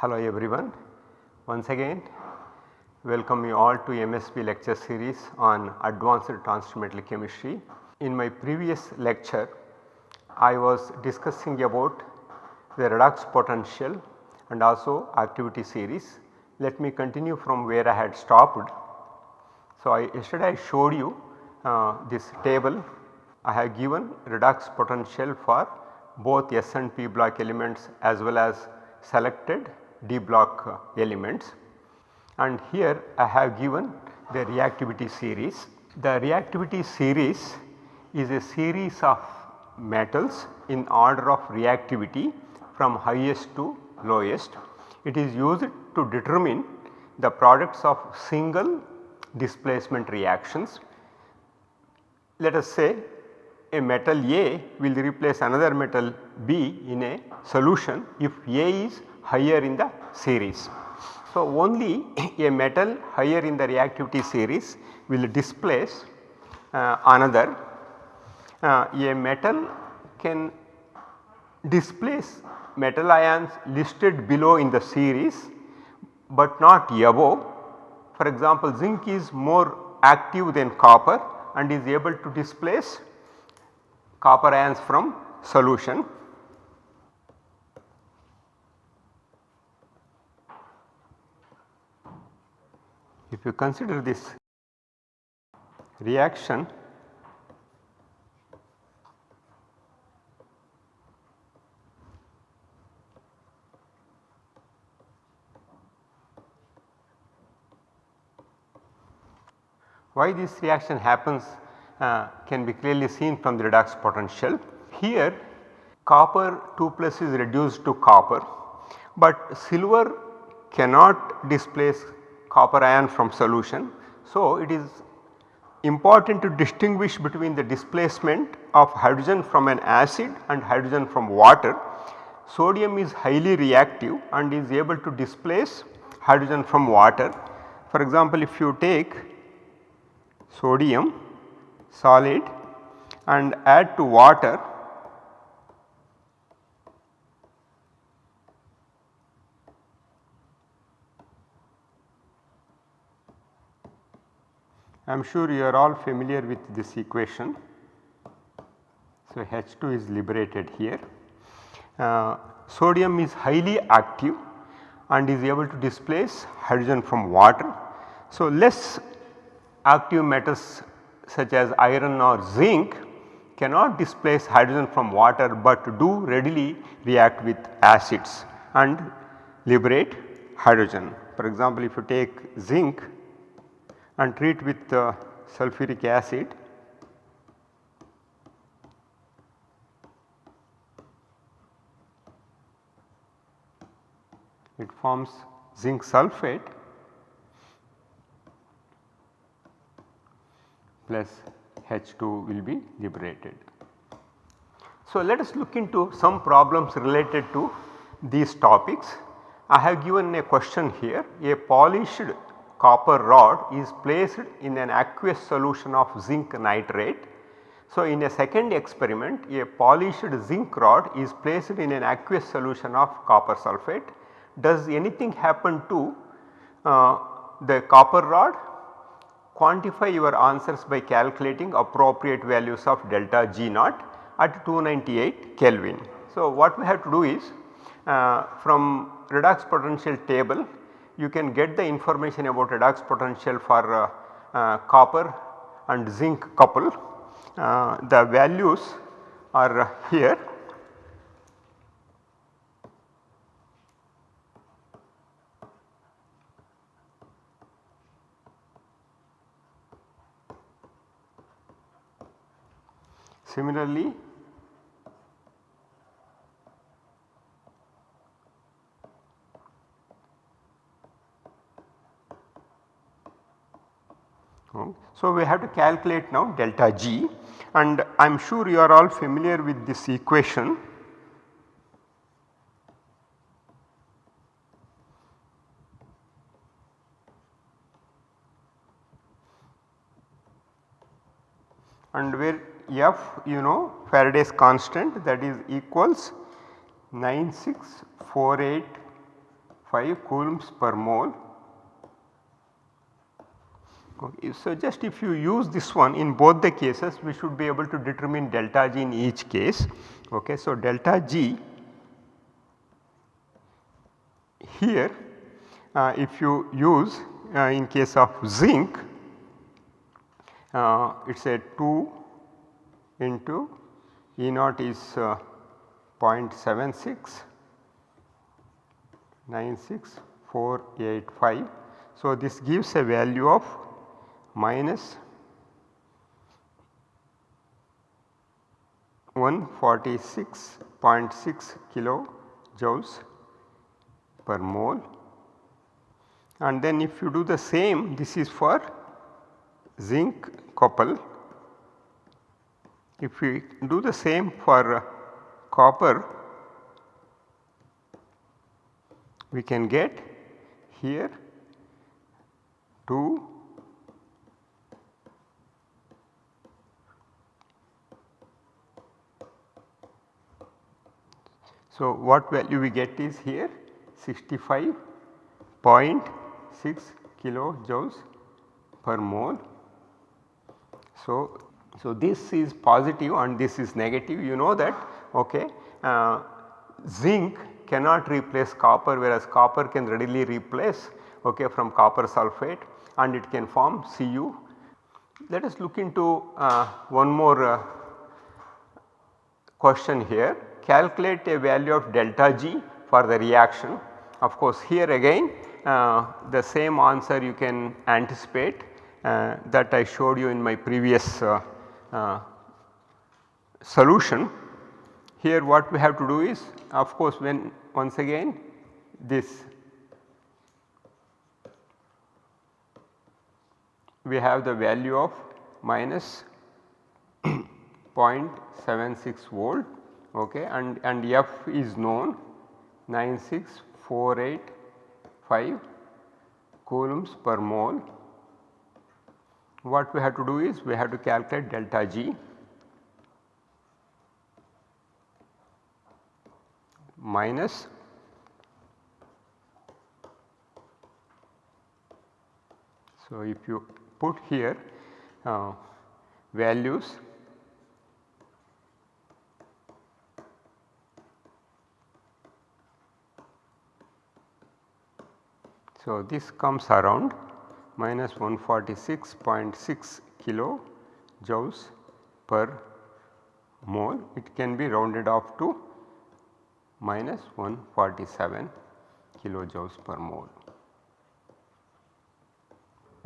Hello everyone. Once again welcome you all to MSB lecture series on advanced transfer chemistry. In my previous lecture I was discussing about the redox potential and also activity series. Let me continue from where I had stopped. So, I yesterday I showed you uh, this table I have given redox potential for both S and P block elements as well as selected D block elements and here I have given the reactivity series. The reactivity series is a series of metals in order of reactivity from highest to lowest. It is used to determine the products of single displacement reactions. Let us say a metal A will replace another metal B in a solution if A is higher in the series. So, only a metal higher in the reactivity series will displace uh, another. Uh, a metal can displace metal ions listed below in the series, but not above. For example, zinc is more active than copper and is able to displace copper ions from solution. If you consider this reaction why this reaction happens uh, can be clearly seen from the redox potential. Here copper 2 plus is reduced to copper, but silver cannot displace copper ion from solution. So, it is important to distinguish between the displacement of hydrogen from an acid and hydrogen from water. Sodium is highly reactive and is able to displace hydrogen from water. For example, if you take sodium solid and add to water I am sure you are all familiar with this equation. So, H2 is liberated here. Uh, sodium is highly active and is able to displace hydrogen from water. So, less active metals such as iron or zinc cannot displace hydrogen from water, but do readily react with acids and liberate hydrogen. For example, if you take zinc and treat with uh, sulfuric acid it forms zinc sulphate plus H2 will be liberated. So, let us look into some problems related to these topics. I have given a question here a polished copper rod is placed in an aqueous solution of zinc nitrate. So, in a second experiment a polished zinc rod is placed in an aqueous solution of copper sulphate. Does anything happen to uh, the copper rod? Quantify your answers by calculating appropriate values of delta G naught at 298 Kelvin. So, what we have to do is uh, from redox potential table you can get the information about redox potential for uh, uh, copper and zinc couple. Uh, the values are here. Similarly, Hmm? So, we have to calculate now delta G and I am sure you are all familiar with this equation. And where F you know Faraday's constant that is equals 9648 coulombs per mole. Okay. So, just if you use this one in both the cases we should be able to determine delta G in each case. Okay. So, delta G here uh, if you use uh, in case of zinc uh, it is a 2 into E naught is uh, 0.76 96485. So, this gives a value of minus 146.6 kilo joules per mole and then if you do the same this is for zinc copper. If we do the same for uh, copper we can get here 2 So, what value we get is here 65.6 kilojoules per mole. So, so this is positive and this is negative you know that okay. Uh, zinc cannot replace copper whereas copper can readily replace okay, from copper sulphate and it can form Cu. Let us look into uh, one more uh, question here calculate a value of delta G for the reaction. Of course, here again uh, the same answer you can anticipate uh, that I showed you in my previous uh, uh solution. Here what we have to do is of course when once again this we have the value of minus 0.76 volt okay, and, and F is known 96485 coulombs per mole. What we have to do is we have to calculate delta G minus So, if you put here uh, values So, this comes around minus 146.6 kilo joules per mole it can be rounded off to minus 147 kilojoules per mole.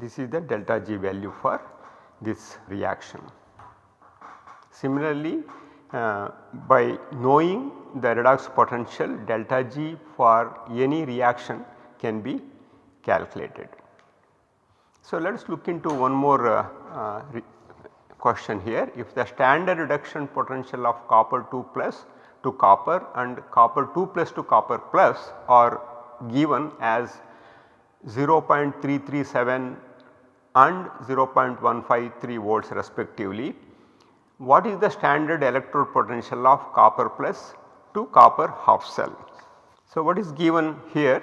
This is the delta G value for this reaction. Similarly, uh, by knowing the redox potential delta G for any reaction can be calculated. So, let us look into one more uh, uh, question here. If the standard reduction potential of copper 2 plus to copper and copper 2 plus to copper plus are given as 0.337 and 0.153 volts respectively. What is the standard electrode potential of copper plus to copper half cell? So, what is given here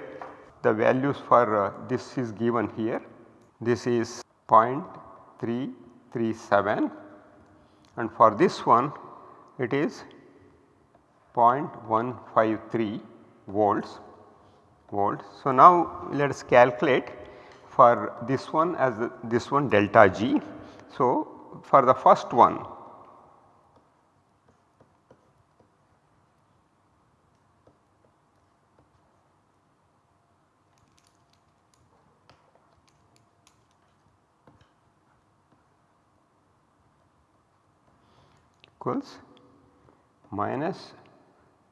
the values for uh, this is given here this is 0.337 and for this one it is 0.153 volts volts. So, now let us calculate for this one as this one delta G. So, for the first one equals minus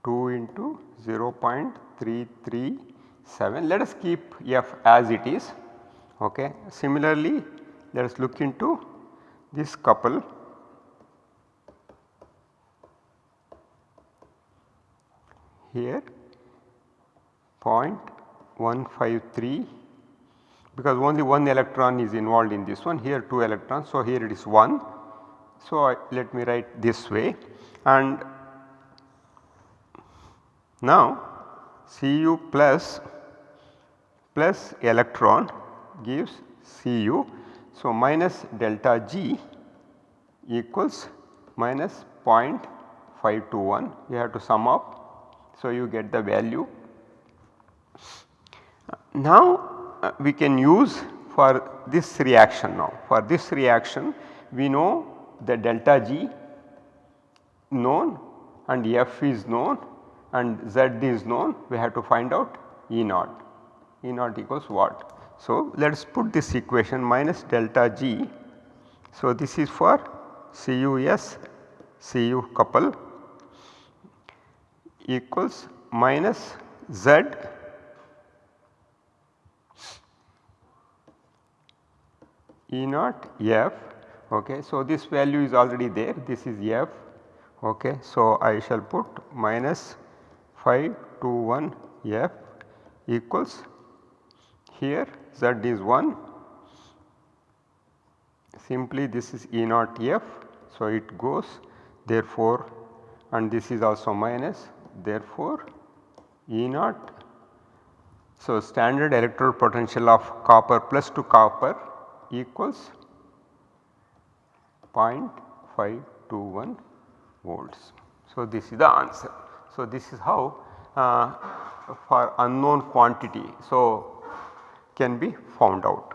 2 into 0.337 let us keep f as it is okay. Similarly let us look into this couple here 0.153 because only one electron is involved in this one here 2 electrons. So, here it is 1. So, I, let me write this way and now Cu plus plus electron gives Cu. So, minus delta G equals minus 0.521 you have to sum up. So, you get the value. Now, uh, we can use for this reaction now for this reaction we know the delta G known and F is known and Z is known we have to find out E naught. E naught equals what? So, let us put this equation minus delta G. So, this is for CUS Cu couple equals minus Z E naught F. Okay. So, this value is already there this is F. Okay. So, I shall put minus 521 F equals here Z is 1 simply this is E naught F. So, it goes therefore and this is also minus therefore E naught. So, standard electrode potential of copper plus to copper equals 0.521 volts. So, this is the answer. So, this is how uh, for unknown quantity. So, can be found out.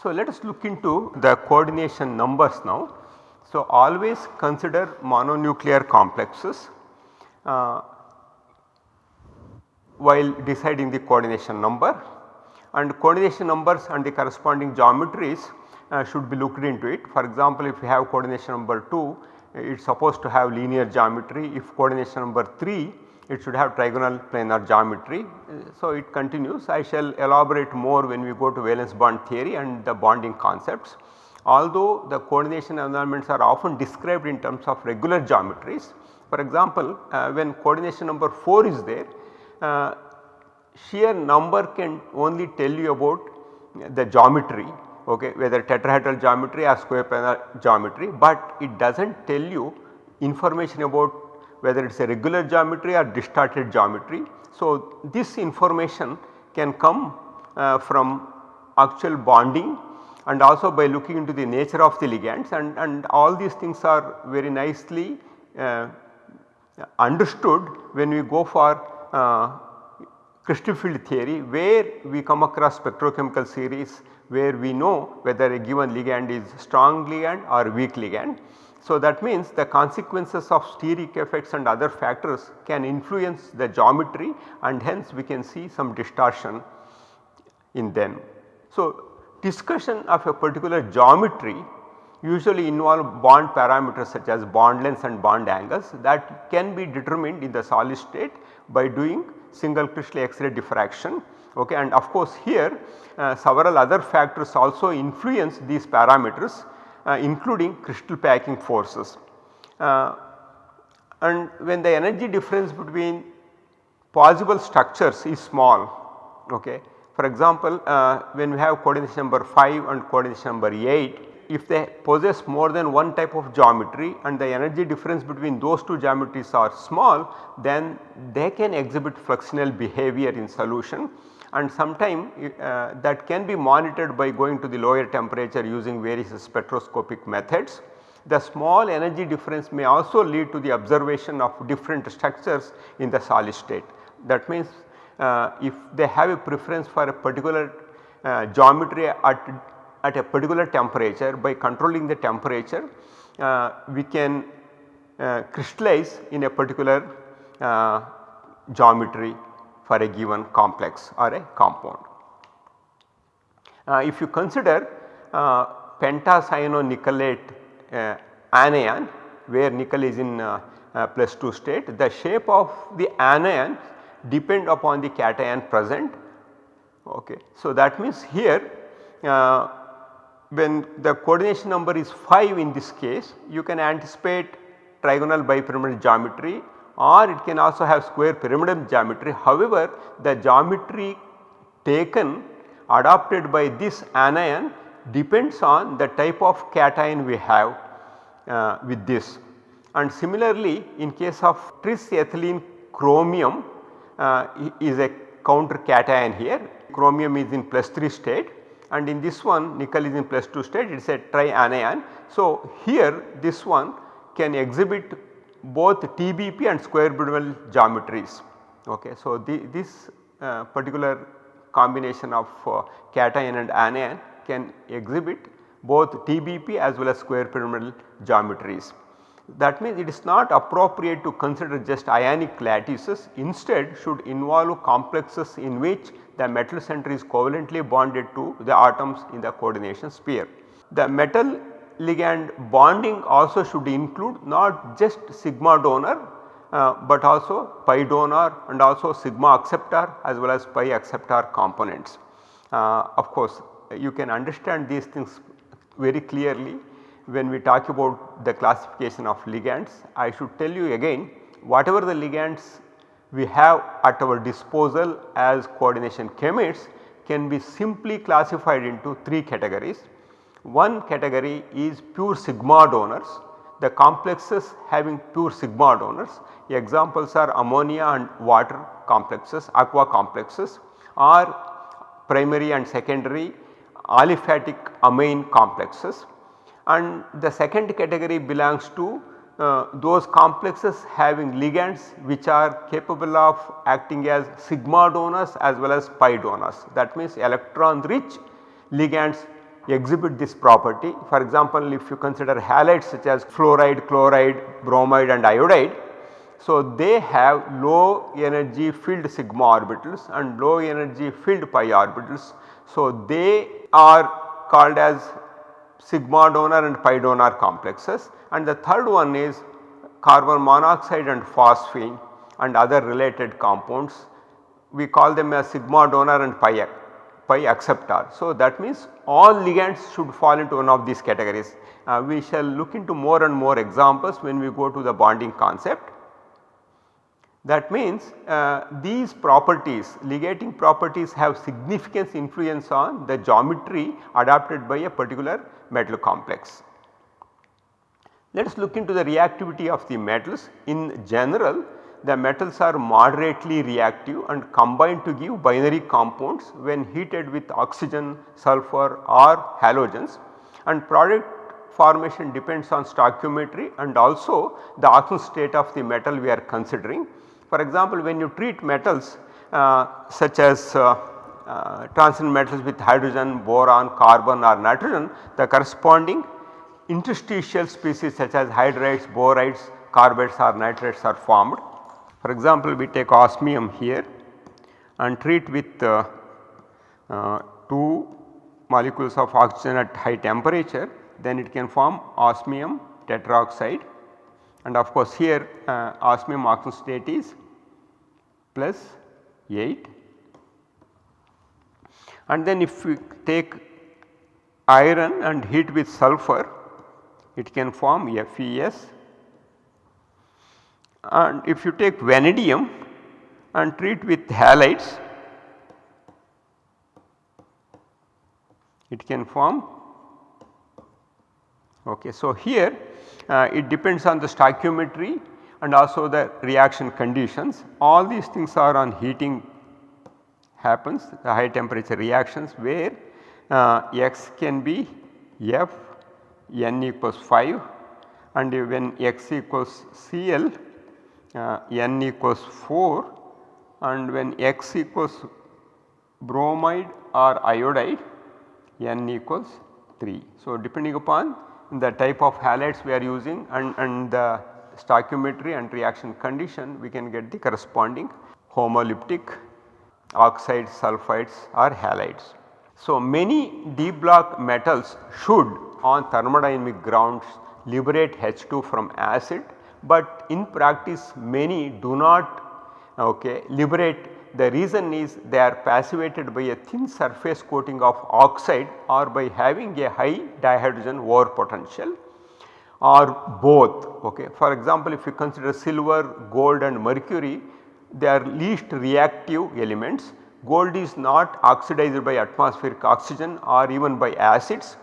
So, let us look into the coordination numbers now. So, always consider mononuclear complexes uh, while deciding the coordination number and coordination numbers and the corresponding geometries should be looked into it. For example, if you have coordination number 2 it is supposed to have linear geometry if coordination number 3 it should have trigonal planar geometry. So, it continues I shall elaborate more when we go to valence bond theory and the bonding concepts. Although the coordination environments are often described in terms of regular geometries. For example, uh, when coordination number 4 is there uh, sheer number can only tell you about the geometry okay, whether tetrahedral geometry or square planar geometry, but it does not tell you information about whether it is a regular geometry or distorted geometry. So, this information can come uh, from actual bonding and also by looking into the nature of the ligands and, and all these things are very nicely uh, understood when we go for uh, crystal field theory where we come across spectrochemical series where we know whether a given ligand is strong ligand or weak ligand. So, that means the consequences of steric effects and other factors can influence the geometry and hence we can see some distortion in them. So, discussion of a particular geometry usually involve bond parameters such as bond lengths and bond angles that can be determined in the solid state by doing single crystal X-ray diffraction okay. and of course here uh, several other factors also influence these parameters uh, including crystal packing forces. Uh, and when the energy difference between possible structures is small okay. For example, uh, when we have coordination number 5 and coordination number 8 if they possess more than one type of geometry and the energy difference between those two geometries are small then they can exhibit fluxional behavior in solution and sometime uh, that can be monitored by going to the lower temperature using various spectroscopic methods. The small energy difference may also lead to the observation of different structures in the solid state. That means uh, if they have a preference for a particular uh, geometry at at a particular temperature by controlling the temperature uh, we can uh, crystallize in a particular uh, geometry for a given complex or a compound. Uh, if you consider uh, pentacyanonickelate uh, anion where nickel is in plus 2 state the shape of the anion depend upon the cation present. Okay. So, that means here when the coordination number is 5 in this case you can anticipate trigonal bipyramidal geometry or it can also have square pyramidal geometry. However, the geometry taken adopted by this anion depends on the type of cation we have uh, with this. And similarly in case of tris ethylene chromium uh, is a counter cation here chromium is in plus 3 state and in this one nickel is in plus 2 state it is a trianion. So, here this one can exhibit both TBP and square pyramidal geometries. Okay. So, the, this uh, particular combination of uh, cation and anion can exhibit both TBP as well as square pyramidal geometries. That means it is not appropriate to consider just ionic lattices instead should involve complexes in which the metal center is covalently bonded to the atoms in the coordination sphere. The metal ligand bonding also should include not just sigma donor uh, but also pi donor and also sigma acceptor as well as pi acceptor components. Uh, of course, you can understand these things very clearly when we talk about the classification of ligands. I should tell you again whatever the ligands we have at our disposal as coordination chemists can be simply classified into 3 categories. One category is pure sigma donors, the complexes having pure sigma donors. Examples are ammonia and water complexes, aqua complexes or primary and secondary aliphatic amine complexes and the second category belongs to uh, those complexes having ligands which are capable of acting as sigma donors as well as pi donors. That means electron rich ligands exhibit this property. For example, if you consider halides such as fluoride, chloride, bromide and iodide. So, they have low energy filled sigma orbitals and low energy filled pi orbitals. So, they are called as sigma donor and pi donor complexes and the third one is carbon monoxide and phosphine and other related compounds we call them as sigma donor and pi, pi acceptor. So, that means all ligands should fall into one of these categories. Uh, we shall look into more and more examples when we go to the bonding concept. That means uh, these properties ligating properties have significant influence on the geometry adopted by a particular metal complex. Let us look into the reactivity of the metals. In general the metals are moderately reactive and combine to give binary compounds when heated with oxygen, sulfur or halogens and product formation depends on stoichiometry and also the oxidation state of the metal we are considering. For example, when you treat metals uh, such as uh, uh, transition metals with hydrogen, boron, carbon or nitrogen, the corresponding interstitial species such as hydrides, borides, carbides or nitrides are formed. For example, we take osmium here and treat with uh, uh, 2 molecules of oxygen at high temperature. Then it can form osmium tetroxide. And of course here uh, osmium state is plus 8 and then if we take iron and heat with sulfur it can form FeS and if you take vanadium and treat with halides it can form okay. So, here uh, it depends on the stoichiometry and also the reaction conditions. All these things are on heating happens the high temperature reactions where uh, x can be f n equals 5 and when x equals Cl uh, n equals 4 and when x equals bromide or iodide n equals 3. So, depending upon the type of halides we are using and, and the stoichiometry and reaction condition we can get the corresponding homolytic oxides, sulfides or halides. So, many d block metals should on thermodynamic grounds liberate H2 from acid, but in practice many do not okay, liberate the reason is they are passivated by a thin surface coating of oxide or by having a high dihydrogen over potential or both. Okay. For example, if you consider silver, gold and mercury they are least reactive elements. Gold is not oxidized by atmospheric oxygen or even by acids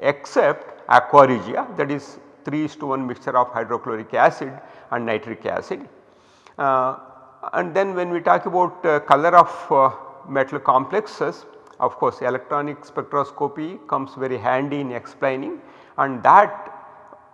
except aqua regia that is 3 to 1 mixture of hydrochloric acid and nitric acid. Uh, and then when we talk about uh, color of uh, metal complexes of course electronic spectroscopy comes very handy in explaining and that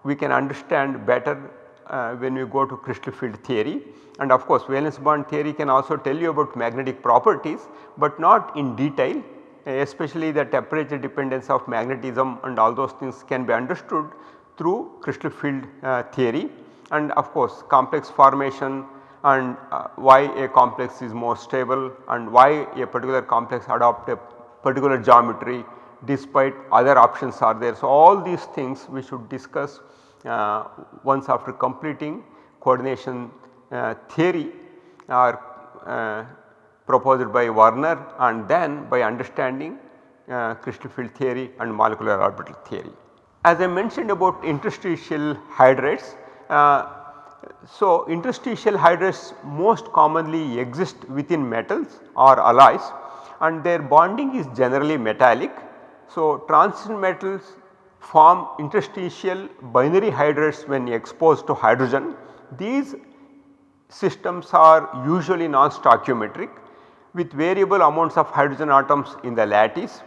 we can understand better uh, when we go to crystal field theory and of course valence bond theory can also tell you about magnetic properties but not in detail especially the temperature dependence of magnetism and all those things can be understood through crystal field uh, theory and of course complex formation and uh, why a complex is more stable and why a particular complex adopt a particular geometry despite other options are there. So, all these things we should discuss uh, once after completing coordination uh, theory are uh, proposed by Werner and then by understanding uh, crystal field theory and molecular orbital theory. As I mentioned about interstitial hydrides, uh, so interstitial hydrides most commonly exist within metals or alloys and their bonding is generally metallic. So transition metals form interstitial binary hydrides when exposed to hydrogen. These systems are usually non-stoichiometric with variable amounts of hydrogen atoms in the lattice.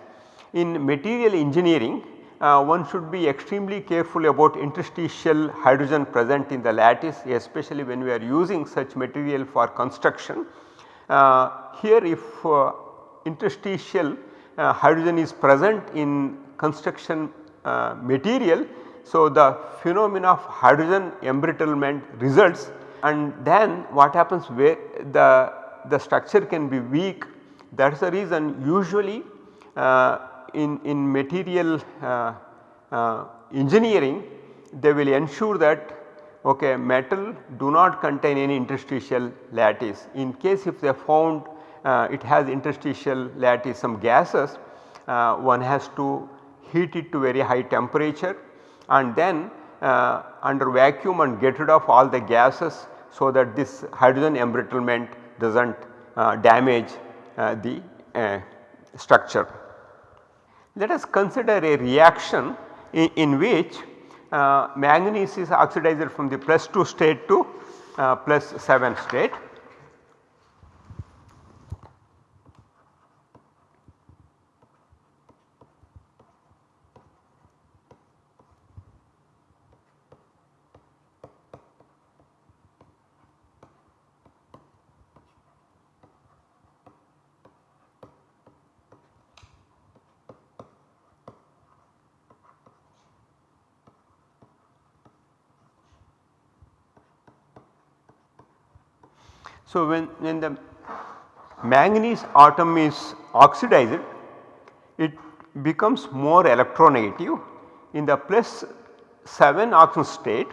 In material engineering uh, one should be extremely careful about interstitial hydrogen present in the lattice especially when we are using such material for construction. Uh, here if uh, interstitial uh, hydrogen is present in construction uh, material. So, the phenomena of hydrogen embrittlement results and then what happens where the, the structure can be weak that is the reason usually uh, in, in material uh, uh, engineering they will ensure that okay, metal do not contain any interstitial lattice. In case if they found uh, it has interstitial lattice some gases uh, one has to heat it to very high temperature and then uh, under vacuum and get rid of all the gases so that this hydrogen embrittlement does not uh, damage the structure. Let us consider a reaction in, in which uh, manganese is oxidized from the plus 2 state to uh, plus 7 state. So, when, when the manganese atom is oxidized it becomes more electronegative in the plus 7 oxidation state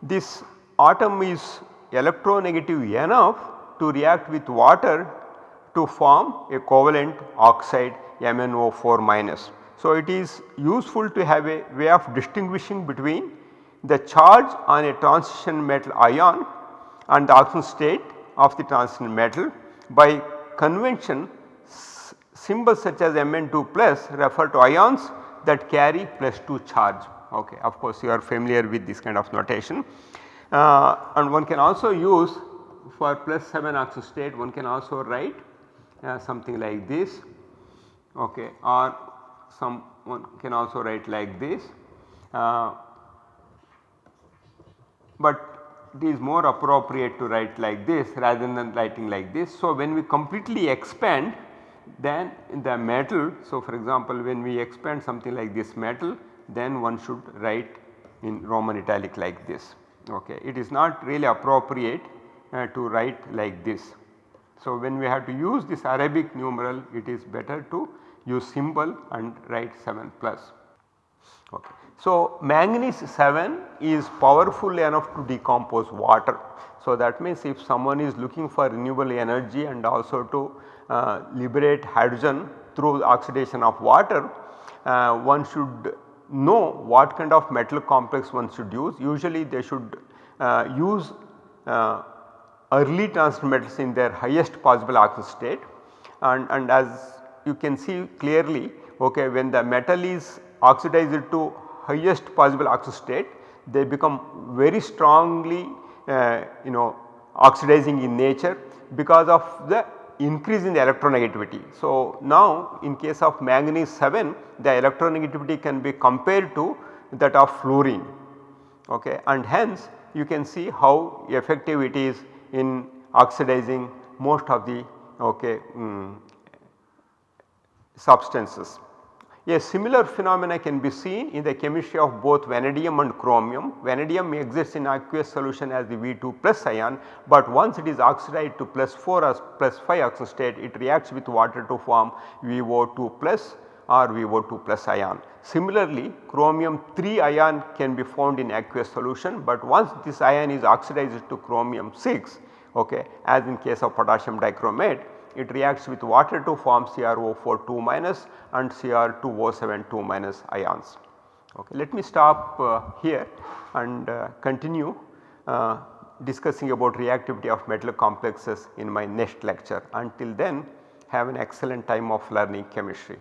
this atom is electronegative enough to react with water to form a covalent oxide MnO4 minus. So, it is useful to have a way of distinguishing between the charge on a transition metal ion and the oxidation state of the transition metal. By convention symbols such as Mn2 plus refer to ions that carry plus 2 charge ok. Of course, you are familiar with this kind of notation uh, and one can also use for plus 7 oxo state one can also write uh, something like this okay, or some one can also write like this. Uh, but it is more appropriate to write like this rather than writing like this. So, when we completely expand then the metal. So, for example, when we expand something like this metal then one should write in Roman italic like this. Okay. It is not really appropriate uh, to write like this. So, when we have to use this Arabic numeral it is better to use symbol and write 7 plus. Okay. So, manganese 7 is powerful enough to decompose water. So, that means if someone is looking for renewable energy and also to uh, liberate hydrogen through oxidation of water, uh, one should know what kind of metal complex one should use. Usually they should uh, use uh, early transition metals in their highest possible oxidation state and, and as you can see clearly okay, when the metal is oxidized to highest possible oxidation state they become very strongly uh, you know oxidizing in nature because of the increase in the electronegativity. So, now in case of manganese 7 the electronegativity can be compared to that of fluorine okay, and hence you can see how effective it is in oxidizing most of the okay, um, substances. A similar phenomena can be seen in the chemistry of both vanadium and chromium. Vanadium exists in aqueous solution as the V2 plus ion, but once it is oxidized to plus 4 or plus 5 oxostate it reacts with water to form VO2 plus or VO2 plus ion. Similarly, chromium 3 ion can be found in aqueous solution, but once this ion is oxidized to chromium 6 okay, as in case of potassium dichromate it reacts with water to form CrO4 2 minus and Cr2O7 2 minus ions. Okay. Let me stop uh, here and uh, continue uh, discussing about reactivity of metal complexes in my next lecture. Until then have an excellent time of learning chemistry.